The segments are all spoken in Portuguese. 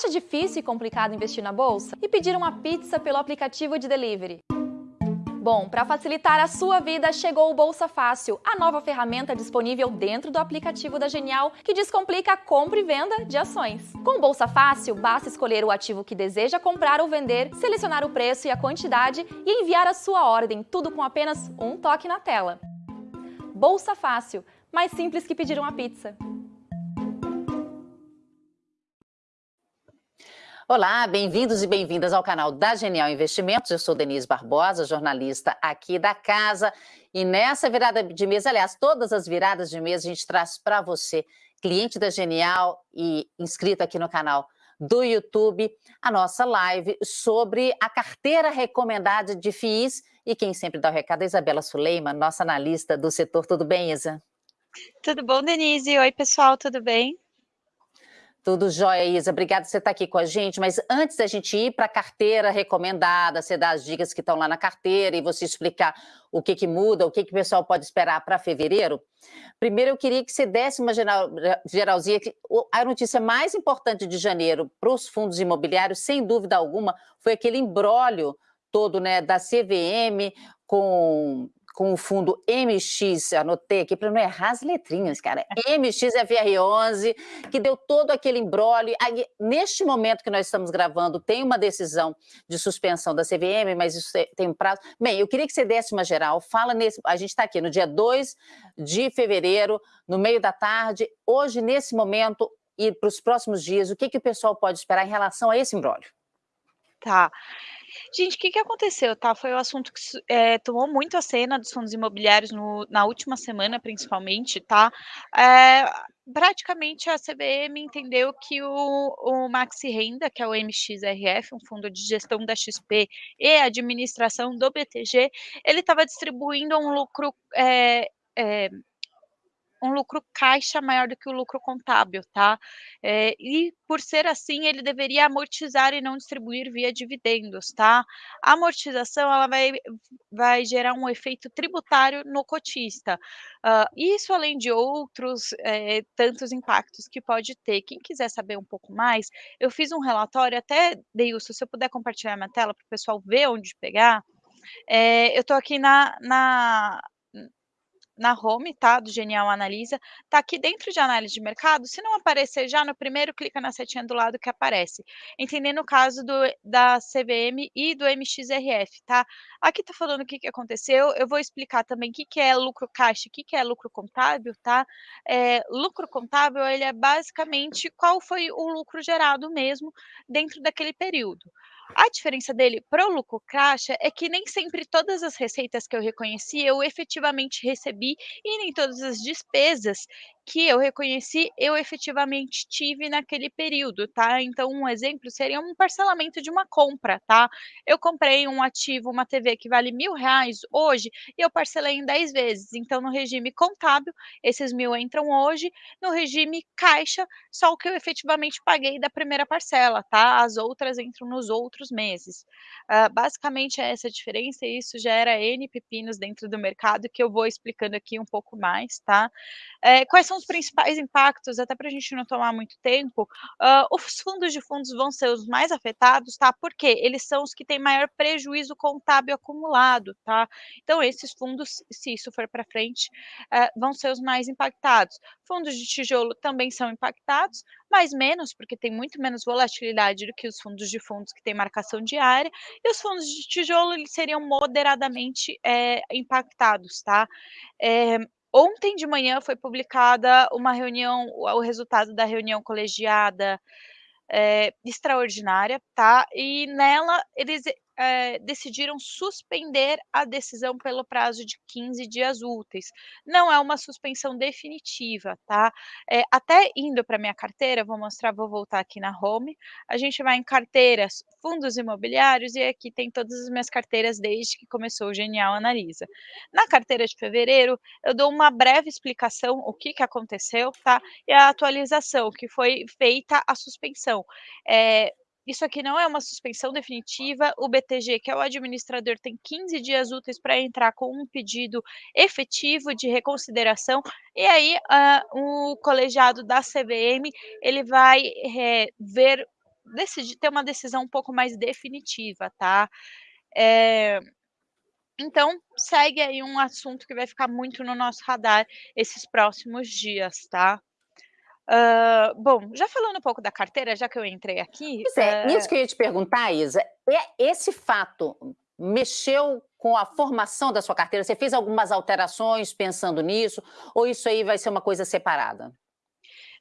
Acha difícil e complicado investir na bolsa e pedir uma pizza pelo aplicativo de delivery? Bom, para facilitar a sua vida, chegou o Bolsa Fácil, a nova ferramenta disponível dentro do aplicativo da Genial que descomplica a compra e venda de ações. Com o Bolsa Fácil, basta escolher o ativo que deseja comprar ou vender, selecionar o preço e a quantidade e enviar a sua ordem, tudo com apenas um toque na tela. Bolsa Fácil, mais simples que pedir uma pizza. Olá, bem-vindos e bem-vindas ao canal da Genial Investimentos. Eu sou Denise Barbosa, jornalista aqui da casa. E nessa virada de mês, aliás, todas as viradas de mês, a gente traz para você, cliente da Genial e inscrito aqui no canal do YouTube, a nossa live sobre a carteira recomendada de FIIs. E quem sempre dá o recado é a Isabela Suleiman, nossa analista do setor. Tudo bem, Isa? Tudo bom, Denise? Oi, pessoal, tudo bem? Tudo jóia, Isa. Obrigada por você estar aqui com a gente. Mas antes da gente ir para a carteira recomendada, você dar as dicas que estão lá na carteira e você explicar o que, que muda, o que, que o pessoal pode esperar para fevereiro, primeiro eu queria que você desse uma geral, geralzinha. A notícia mais importante de janeiro para os fundos imobiliários, sem dúvida alguma, foi aquele embrólio todo né, da CVM com com o fundo MX, anotei aqui para não errar as letrinhas, cara, MXFR11, que deu todo aquele embrólio. Neste momento que nós estamos gravando, tem uma decisão de suspensão da CVM, mas isso tem um prazo. Bem, eu queria que você desse uma geral, fala nesse... A gente está aqui no dia 2 de fevereiro, no meio da tarde, hoje, nesse momento, e para os próximos dias, o que, que o pessoal pode esperar em relação a esse embrólio? Tá. Gente, o que que aconteceu, tá? Foi o assunto que eh, tomou muito a cena dos fundos imobiliários no na última semana, principalmente, tá? Eh, praticamente a CVM entendeu que o o Maxi Renda, que é o MXRF, um fundo de gestão da XP e administração do BTG, ele estava distribuindo um lucro, eh um lucro caixa maior do que o lucro contábil, tá? Eh, e por ser assim, ele deveria amortizar e não distribuir via dividendos, tá? A amortização, ela vai vai gerar um efeito tributário no cotista. Hã, isso além de outros, eh, tantos impactos que pode ter. Quem quiser saber um pouco mais, eu fiz um relatório, até Deilson, se eu puder compartilhar minha tela para o pessoal ver onde pegar. Eh, eu estou aqui na na na home, tá, do Genial Analisa, tá aqui dentro de análise de mercado, se não aparecer já no primeiro, clica na setinha do lado que aparece. Entendendo o caso do da CVM e do MXRF, tá. Aqui tá falando o que que aconteceu, eu vou explicar também o que que é lucro caixa, o que que é lucro contábil, tá. Eh, lucro contábil, ele é basicamente qual foi o lucro gerado mesmo dentro daquele período. A diferença dele para o lucro caixa é que nem sempre todas as receitas que eu reconheci, eu efetivamente recebi e nem todas as despesas que eu reconheci, eu efetivamente tive naquele período, tá. Então um exemplo seria um parcelamento de uma compra, tá. Eu comprei um ativo, uma TV que vale R$1.000 hoje e eu parcelei em 10 vezes, então no regime contábil, esses 1.000 entram hoje, no regime caixa, só o que eu efetivamente paguei da primeira parcela, tá. As outras entram nos outros meses. Hã, basicamente é essa a diferença e isso gera N pepinos dentro do mercado que eu vou explicando aqui um pouco mais, tá. Eh, quais são os principais impactos, até para a gente não tomar muito tempo, hã, os fundos de fundos vão ser os mais afetados, tá, porque eles são os que têm maior prejuízo contábil acumulado, tá. Então esses fundos, se isso for para frente, eh, vão ser os mais impactados. Fundos de tijolo também são impactados, mas menos, porque tem muito menos volatilidade do que os fundos de fundos que têm marcação diária, e os fundos de tijolo eles seriam moderadamente, eh, impactados, tá. Eh, Ontem de manhã foi publicada uma reunião o resultado da reunião colegiada, eh, extraordinária, tá, e nela eles, eh, decidiram suspender a decisão pelo prazo de 15 dias úteis. Não é uma suspensão definitiva, tá. Eh, até indo para minha carteira, vou mostrar vou voltar aqui na home, a gente vai em carteiras, fundos imobiliários, e aqui tem todas as minhas carteiras desde que começou o Genial Analisa. Na carteira de fevereiro, eu dou uma breve explicação, o que que aconteceu, tá, e a atualização, que foi feita a suspensão. Eh, isso aqui não é uma suspensão definitiva, o BTG, que é o administrador, tem 15 dias úteis para entrar com um pedido efetivo de reconsideração, e aí, hã, o colegiado da CVM, ele vai, eh, ver decidir ter uma decisão um pouco mais definitiva, tá. Eh, então, segue aí um assunto que vai ficar muito no nosso radar esses próximos dias, tá. Hã, bom, já falando um pouco da carteira, já que eu entrei aqui, Pois é, isso que eu ia te perguntar, Isa, é esse fato mexeu com a formação da sua carteira? Você fez algumas alterações pensando nisso, ou isso aí vai ser uma coisa separada?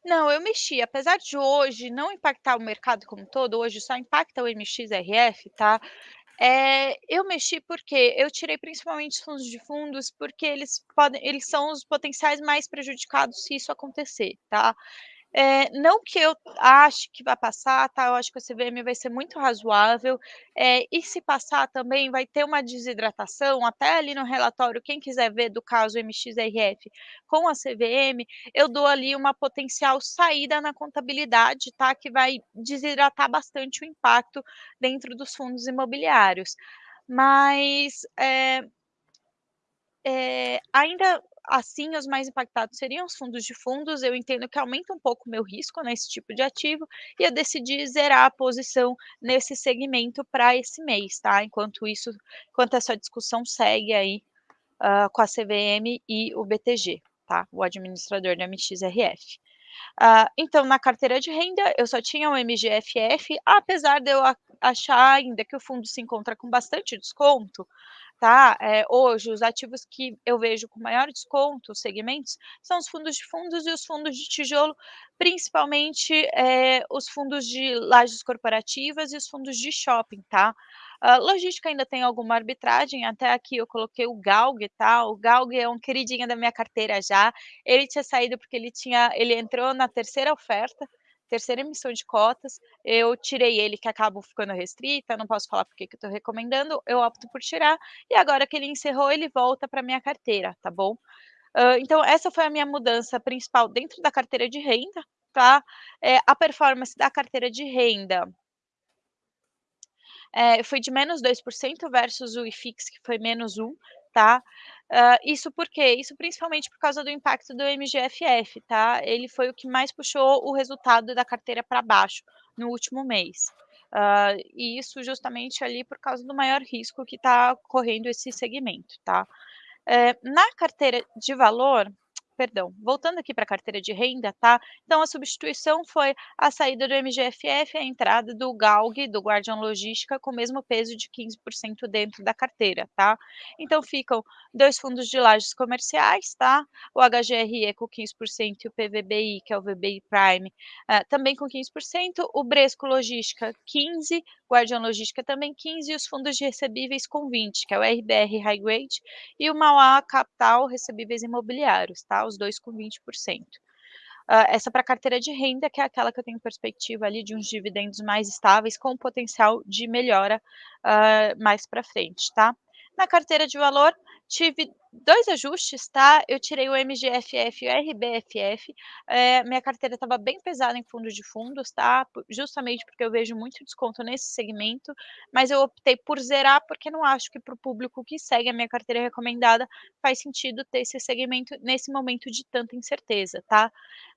Não, eu mexi, apesar de hoje não impactar o mercado como um todo, hoje só impacta o MXRF, tá, eh, eu mexi porque eu tirei principalmente os fundos de fundos, porque eles podem eles são os potenciais mais prejudicados se isso acontecer, tá. Eh, não que eu ache que vai passar, tá, eu acho que a CVM vai ser muito razoável, eh, e se passar também vai ter uma desidratação, até ali no relatório, quem quiser ver do caso MXRF com a CVM, eu dou ali uma potencial saída na contabilidade, tá, que vai desidratar bastante o impacto dentro dos fundos imobiliários. Mas, eh, ainda assim, os mais impactados seriam os fundos de fundos, eu entendo que aumenta um pouco o meu risco nesse tipo de ativo, e eu decidi zerar a posição nesse segmento pra esse mês, tá, enquanto isso enquanto essa discussão segue aí, hã, com a CVM e o BTG, tá, o administrador da MXRF. Ah, então na carteira de renda, eu só tinha o MGFF, apesar de eu achar ainda que o fundo se encontra com bastante desconto, tá, eh, hoje os ativos que eu vejo com maior desconto, os segmentos, são os fundos de fundos e os fundos de tijolo, principalmente, eh, os fundos de lajes corporativas e os fundos de shopping, tá. Hã, logística ainda tem alguma arbitragem, até aqui eu coloquei o GALG, tá, o GALG é um queridinho da minha carteira já, ele tinha saído porque ele tinha ele entrou na terceira oferta, terceira emissão de cotas, eu tirei ele que acabo ficando restrita, não posso falar porque que eu tô recomendando, eu opto por tirar, e agora que ele encerrou, ele volta pra minha carteira, tá bom. Hã, então essa foi a minha mudança principal dentro da carteira de renda, tá. Eh, a performance da carteira de renda eh, foi de -2% versus o IFIX que foi -1, tá. Hã, isso por quê? Isso principalmente por causa do impacto do MGFF, tá, ele foi o que mais puxou o resultado da carteira pra baixo, no último mês. Hã, e isso justamente ali por causa do maior risco que tá correndo esse segmento, tá. Eh, na carteira de valor perdão, voltando aqui pra carteira de renda, tá, então a substituição foi a saída do MGFF e a entrada do GALG, do Guardian Logística, com o mesmo peso de 15% dentro da carteira, tá. Então ficam 2 fundos de lajes comerciais, tá, o HGRE com 15% e o PVBI, que é o VBI Prime, hã, também com 15%, o Bresco Logística 15, Guardian Logística também 15 e os fundos de recebíveis com 20, que é o RBR High Grade e o Mauá Capital Recebíveis Imobiliários, tá, os 2 com 20%. Hã, essa pra carteira de renda, que é aquela que eu tenho perspectiva ali de uns dividendos mais estáveis com potencial de melhora, hã, mais pra frente, tá. Na carteira de valor, tive 2 ajustes, tá, eu tirei o MGFF e o RBFF, eh, minha carteira estava bem pesada em fundo de fundos, tá, justamente porque eu vejo muito desconto nesse segmento, mas eu optei por zerar, porque não acho que para o público que segue a minha carteira recomendada, faz sentido ter esse segmento nesse momento de tanta incerteza, tá.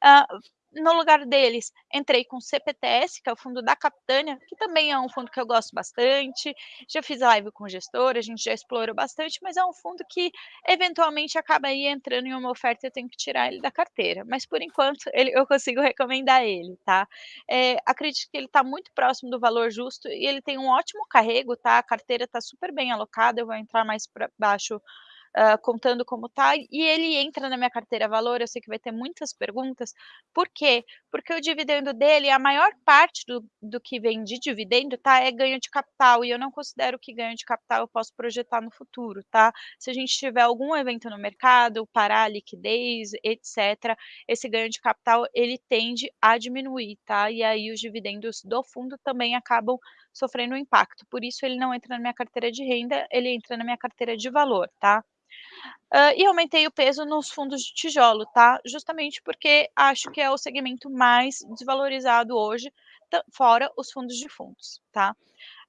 Hã, no lugar deles, entrei com o CPTS, que é o fundo da Capitânia, que também é um fundo que eu gosto bastante, já fiz live com o gestor, a gente já explorou bastante, mas é um fundo que eventualmente acaba aí entrando em uma oferta e eu tenho que tirar ele da carteira, mas por enquanto ele eu consigo recomendar ele, tá. Eh, acredito que ele tá muito próximo do valor justo e ele tem um ótimo carrego, tá, a carteira tá super bem alocada, eu vou entrar mais pra baixo, hã, contando como tá, e ele entra na minha carteira valor, eu sei que vai ter muitas perguntas, por quê? Porque o dividendo dele, a maior parte do do que vem de dividendo, tá, é ganho de capital e eu não considero que ganho de capital eu posso projetar no futuro, tá. Se a gente tiver algum evento no mercado, parar a liquidez, etcétera, esse ganho de capital ele tende a diminuir, tá, e aí os dividendos do fundo também acabam sofrendo um impacto, por isso ele não entra na minha carteira de renda, ele entra na minha carteira de valor, tá. Hã, e aumentei o peso nos fundos de tijolo, tá, justamente porque acho que é o segmento mais desvalorizado hoje, fora os fundos de fundos, tá.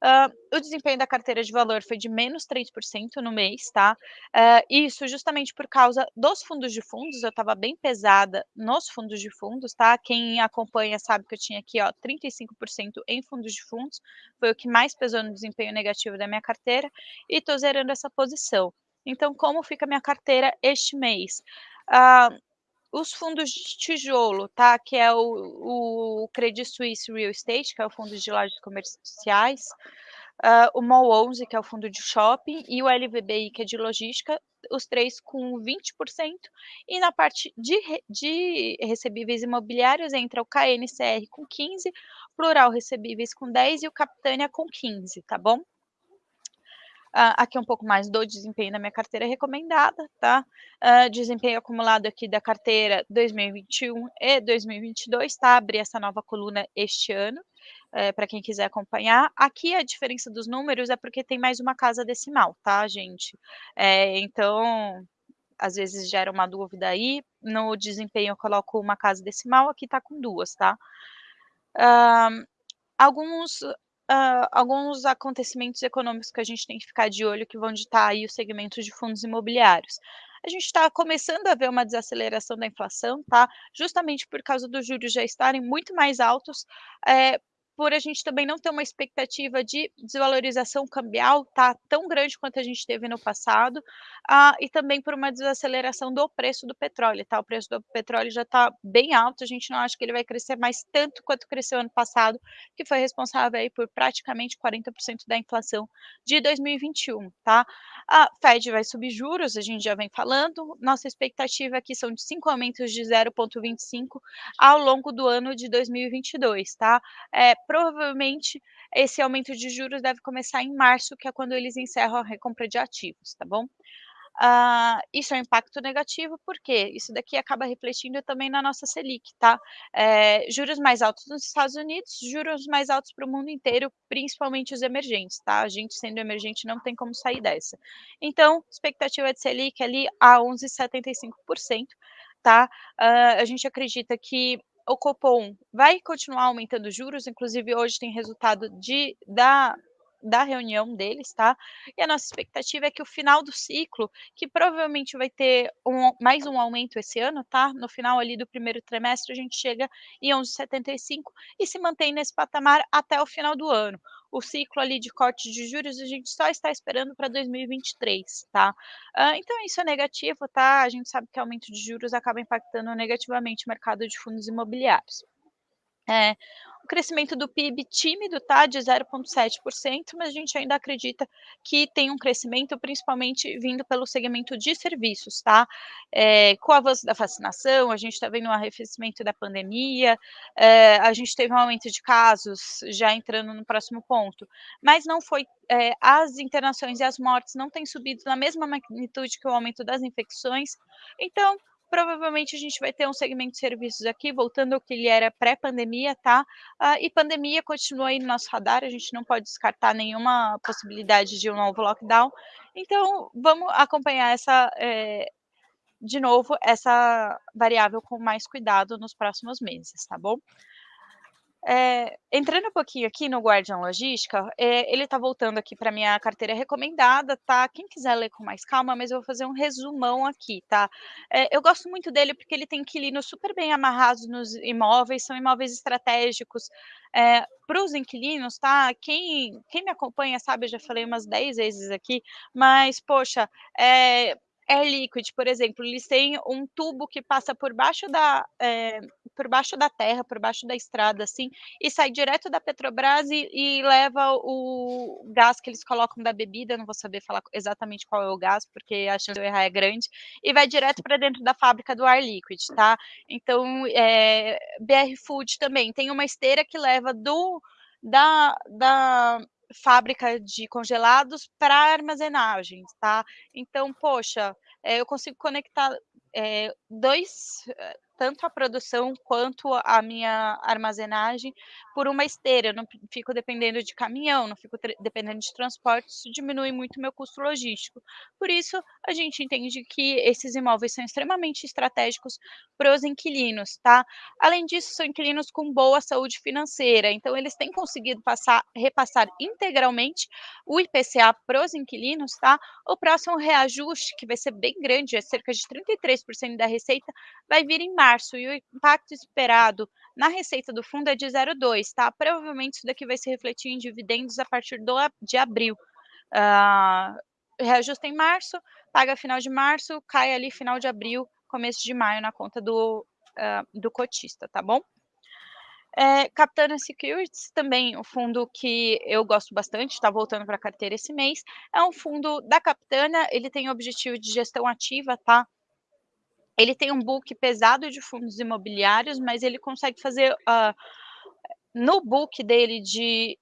Uh, o desempenho da carteira de valor foi de menos 3% no mês, tá? Uh, isso justamente por causa dos fundos de fundos, eu estava bem pesada nos fundos de fundos, tá? Quem acompanha sabe que eu tinha aqui, ó, 35% em fundos de fundos, foi o que mais pesou no desempenho negativo da minha carteira, e estou zerando essa posição. Então, como fica a minha carteira este mês? Uh, os fundos de tijolo, tá? Que é o, o Credit Suisse Real Estate, que é o fundo de lojas comerciais, uh, o MOL 11, que é o fundo de shopping, e o LVBI, que é de logística, os três com 20%, e na parte de, de recebíveis imobiliários entra o KNCR com 15%, Plural Recebíveis com 10% e o Capitânia com 15%, tá bom? Uh, aqui um pouco mais do desempenho da minha carteira recomendada, tá? Uh, desempenho acumulado aqui da carteira 2021 e 2022, tá? Abri essa nova coluna este ano, uh, eh, para quem quiser acompanhar. Aqui a diferença dos números é porque tem mais uma casa decimal, tá, gente? É, então, às vezes gera uma dúvida aí. No desempenho eu coloco uma casa decimal, aqui tá com duas, tá? Uh, alguns uh, alguns acontecimentos econômicos que a gente tem que ficar de olho que vão ditar aí o segmento de fundos imobiliários. A gente está começando a ver uma desaceleração da inflação, tá? Justamente por causa dos juros já estarem muito mais altos, é, por a gente também não ter uma expectativa de desvalorização cambial tá tão grande quanto a gente teve no passado, ah, e também por uma desaceleração do preço do petróleo, tá? O preço do petróleo já está bem alto, a gente não acha que ele vai crescer mais tanto quanto cresceu ano passado, que foi responsável aí por praticamente 40% da inflação de 2021, tá? A Fed vai subir juros, a gente já vem falando, nossa expectativa aqui são de cinco aumentos de 0,25 ao longo do ano de 2022, tá? É, provavelmente esse aumento de juros deve começar em março, que é quando eles encerram a recompra de ativos, tá bom? Uh, isso é um impacto negativo, porque isso daqui acaba refletindo também na nossa Selic, tá? É, juros mais altos nos Estados Unidos, juros mais altos para o mundo inteiro, principalmente os emergentes, tá? A gente sendo emergente não tem como sair dessa. Então, expectativa de Selic ali a 11,75%, tá? Uh, a gente acredita que o Copom vai continuar aumentando juros, inclusive hoje tem resultado de, da, da reunião deles, tá? E a nossa expectativa é que o final do ciclo, que provavelmente vai ter um, mais um aumento esse ano, tá? No final ali do primeiro trimestre, a gente chega em 11,75 e se mantém nesse patamar até o final do ano o ciclo ali de corte de juros a gente só está esperando para 2023, tá? Uh, então isso é negativo, tá? A gente sabe que aumento de juros acaba impactando negativamente o mercado de fundos imobiliários. É, o crescimento do PIB tímido, tá, de 0,7%, mas a gente ainda acredita que tem um crescimento, principalmente vindo pelo segmento de serviços, tá? É, com o avanço da vacinação, a gente está vendo um arrefecimento da pandemia, é, a gente teve um aumento de casos, já entrando no próximo ponto, mas não foi, é, as internações e as mortes não têm subido na mesma magnitude que o aumento das infecções, então provavelmente a gente vai ter um segmento de serviços aqui, voltando ao que ele era pré-pandemia, tá? Uh, e pandemia continua aí no nosso radar, a gente não pode descartar nenhuma possibilidade de um novo lockdown. Então, vamos acompanhar essa, é, de novo, essa variável com mais cuidado nos próximos meses, tá bom? É, entrando um pouquinho aqui no Guardian Logística, é, ele está voltando aqui para minha carteira recomendada, tá? Quem quiser ler com mais calma, mas eu vou fazer um resumão aqui, tá? É, eu gosto muito dele porque ele tem inquilinos super bem amarrados nos imóveis, são imóveis estratégicos para os inquilinos, tá? Quem, quem me acompanha sabe, eu já falei umas 10 vezes aqui, mas, poxa, Air Liquid, por exemplo, eles têm um tubo que passa por baixo da, é, por baixo da terra, por baixo da estrada, assim, e sai direto da Petrobras e, e, leva o gás que eles colocam da bebida, não vou saber falar exatamente qual é o gás, porque a chance de eu errar é grande, e vai direto para dentro da fábrica do Air Liquid, tá? Então, é, BR Food também tem uma esteira que leva do da, da fábrica de congelados para armazenagens, tá? Então, poxa, é, eu consigo conectar é, dois, tanto a produção quanto a minha armazenagem por uma esteira, eu não fico dependendo de caminhão, não fico dependendo de transporte, isso diminui muito meu custo logístico. Por isso, a gente entende que esses imóveis são extremamente estratégicos para os inquilinos, tá? Além disso, são inquilinos com boa saúde financeira, então eles têm conseguido passar, repassar integralmente o IPCA para os inquilinos, tá? O próximo reajuste, que vai ser bem grande, é cerca de 33% da receita, vai vir em março e o impacto esperado na receita do fundo é de 0,2, tá? Provavelmente isso daqui vai se refletir em dividendos a partir do, de abril. Uh, reajusta em março, paga final de março, cai ali final de abril, começo de maio na conta do, uh, do cotista, tá bom? É, Capitana Securities, também um fundo que eu gosto bastante, está voltando para a carteira esse mês, é um fundo da Capitana, ele tem o objetivo de gestão ativa, tá? Ele tem um book pesado de fundos imobiliários, mas ele consegue fazer, uh, no book dele de,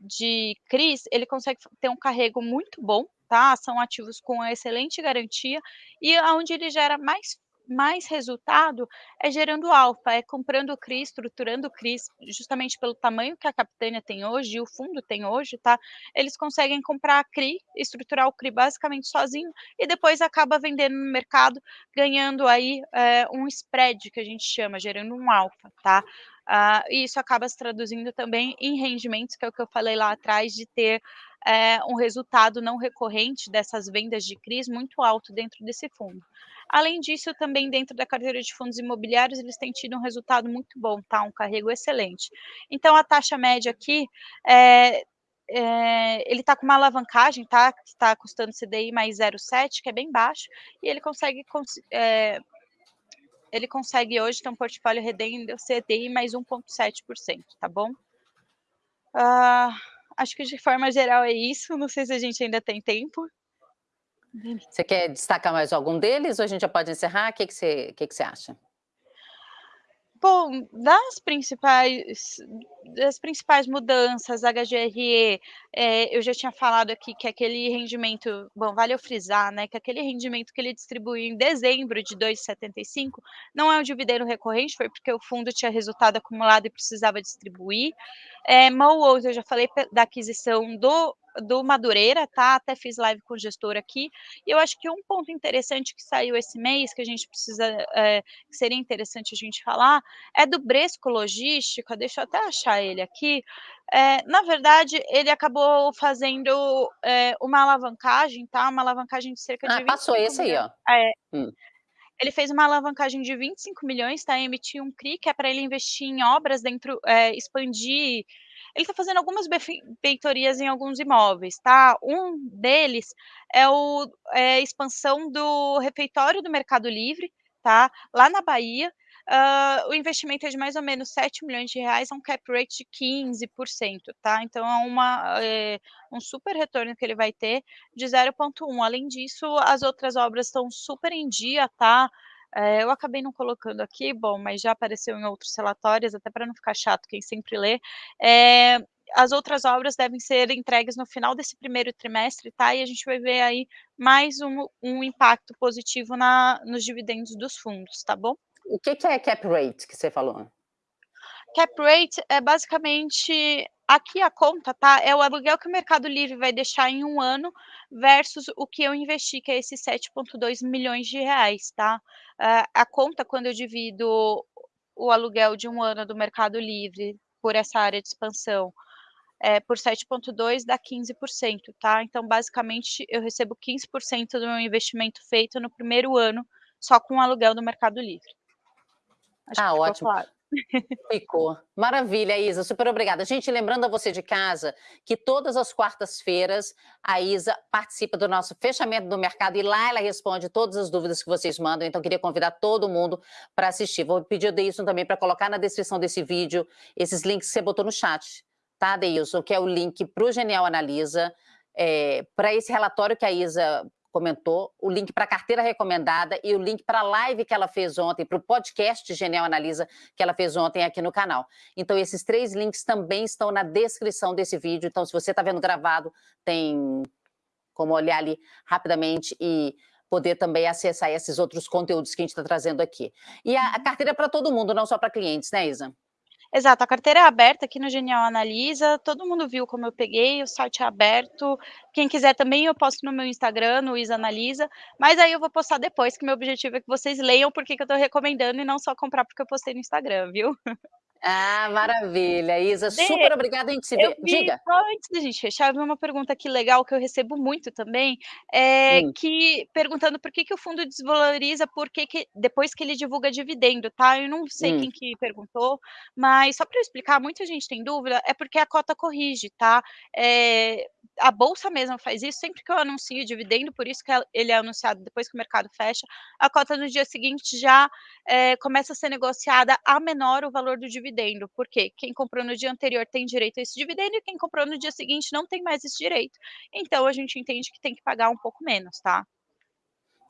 de CRIs, ele consegue ter um carrego muito bom, tá? São ativos com excelente garantia, e aonde ele gera mais mais resultado é gerando alfa, é comprando CRI, estruturando CRI, justamente pelo tamanho que a Capitânia tem hoje e o fundo tem hoje, tá? Eles conseguem comprar a CRI, estruturar o CRI basicamente sozinho e depois acaba vendendo no mercado, ganhando aí é, um spread, que a gente chama, gerando um alfa, tá? Uh, e isso acaba se traduzindo também em rendimentos, que é o que eu falei lá atrás, de ter é, um resultado não recorrente dessas vendas de CRIs muito alto dentro desse fundo. Além disso, também dentro da carteira de fundos imobiliários, eles têm tido um resultado muito bom, tá? Um carrego excelente. Então, a taxa média aqui é, é, ele está com uma alavancagem, tá? Está custando CDI mais 0,7, que é bem baixo, e ele consegue, é, ele consegue hoje ter um portfólio rendendo CDI mais 1,7%, tá bom? Uh, acho que de forma geral é isso, não sei se a gente ainda tem tempo. Você quer destacar mais algum deles ou a gente já pode encerrar? O que, que, você, que, que você acha? Bom, das principais, das principais mudanças, HGRE, é, eu já tinha falado aqui que aquele rendimento, bom, vale eu frisar, né, que aquele rendimento que ele distribuiu em dezembro de 2,75 não é um dividendo recorrente, foi porque o fundo tinha resultado acumulado e precisava distribuir. É, Mowos, eu já falei da aquisição do do Madureira, tá? Até fiz live com o gestor aqui. E eu acho que um ponto interessante que saiu esse mês, que a gente precisa, é, que seria interessante a gente falar, é do Bresco Logística. Deixa eu até achar ele aqui. É, na verdade, ele acabou fazendo é, uma alavancagem, tá? Uma alavancagem de cerca de. Ah, passou esse aí, ó. É. Hum. Ele fez uma alavancagem de 25 milhões, tá? Emitiu um CRI, que é para ele investir em obras dentro, é, expandir ele está fazendo algumas benfeitorias em alguns imóveis, tá? Um deles é é a expansão do refeitório do Mercado Livre, tá? Lá na Bahia, uh, o investimento é de mais ou menos 7 milhões de reais, é um cap rate de 15%, tá? Então é, uma, é um super retorno que ele vai ter de 0,1. Além disso, as outras obras estão super em dia, tá? É, eu acabei não colocando aqui, bom, mas já apareceu em outros relatórios, até para não ficar chato quem sempre lê. É, as outras obras devem ser entregues no final desse primeiro trimestre, tá? E a gente vai ver aí mais um, um impacto positivo na, nos dividendos dos fundos, tá bom? O que, que é cap rate que você falou? Cap rate é basicamente aqui a conta, tá? É o aluguel que o Mercado Livre vai deixar em um ano versus o que eu investi, que é esses 7,2 milhões de reais, tá? Uh, a conta, quando eu divido o aluguel de um ano do Mercado Livre por essa área de expansão, é, por 7,2 dá 15%, tá? Então, basicamente, eu recebo 15% do meu investimento feito no primeiro ano, só com o aluguel do Mercado Livre. Acho ah, ótimo. Claro. Ficou. Maravilha, Isa, super obrigada. Gente, lembrando a você de casa que todas as quartas-feiras a Isa participa do nosso fechamento do mercado e lá ela responde todas as dúvidas que vocês mandam, então queria convidar todo mundo para assistir. Vou pedir a Deilson também para colocar na descrição desse vídeo esses links que você botou no chat, tá, Deilson? Que é o link para o Genial Analisa, é, para esse relatório que a Isa comentou, o link para a carteira recomendada e o link para a live que ela fez ontem, para o podcast Genial Analisa que ela fez ontem aqui no canal. Então, esses três links também estão na descrição desse vídeo. Então, se você está vendo gravado, tem como olhar ali rapidamente e poder também acessar esses outros conteúdos que a gente está trazendo aqui. E a, a carteira é para todo mundo, não só para clientes, né, Isa? Exato, a carteira é aberta aqui no Genial Analisa, todo mundo viu como eu peguei, o site é aberto, quem quiser também eu posto no meu Instagram, no Isa Analisa, mas aí eu vou postar depois, que meu objetivo é que vocês leiam porque que eu estou recomendando e não só comprar porque eu postei no Instagram, viu? Ah, maravilha, Isa, de, super obrigada, a gente se vê. Vi, Diga. Só antes da gente fechar, eu vi uma pergunta aqui legal que eu recebo muito também, é, hum. que perguntando por que, que o fundo desvaloriza porque que, depois que ele divulga dividendo, tá? Eu não sei hum. quem que perguntou, mas só para eu explicar, muita gente tem dúvida, é porque a cota corrige, tá? É, a bolsa mesmo faz isso, sempre que eu anuncio dividendo, por isso que ele é anunciado depois que o mercado fecha, a cota no dia seguinte já é, começa a ser negociada a menor o valor do dividendo, porque quem comprou no dia anterior tem direito a esse dividendo e quem comprou no dia seguinte não tem mais esse direito. Então a gente entende que tem que pagar um pouco menos, tá?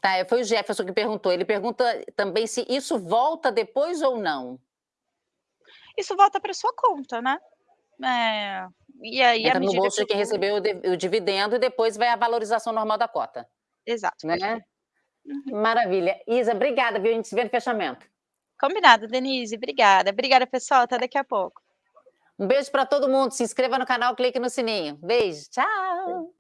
Tá, foi o Jefferson que perguntou. Ele pergunta também se isso volta depois ou não. Isso volta para sua conta, né? É, e aí, Entra no bolso de quem recebeu o, o, dividendo e depois vai a valorização normal da cota. Exato. Né? Uhum. Maravilha. Isa, obrigada, viu? A gente se vê no fechamento. Combinado, Denise. Obrigada. Obrigada, pessoal. Até daqui a pouco. Um beijo para todo mundo. Se inscreva no canal, clique no sininho. Beijo. Tchau.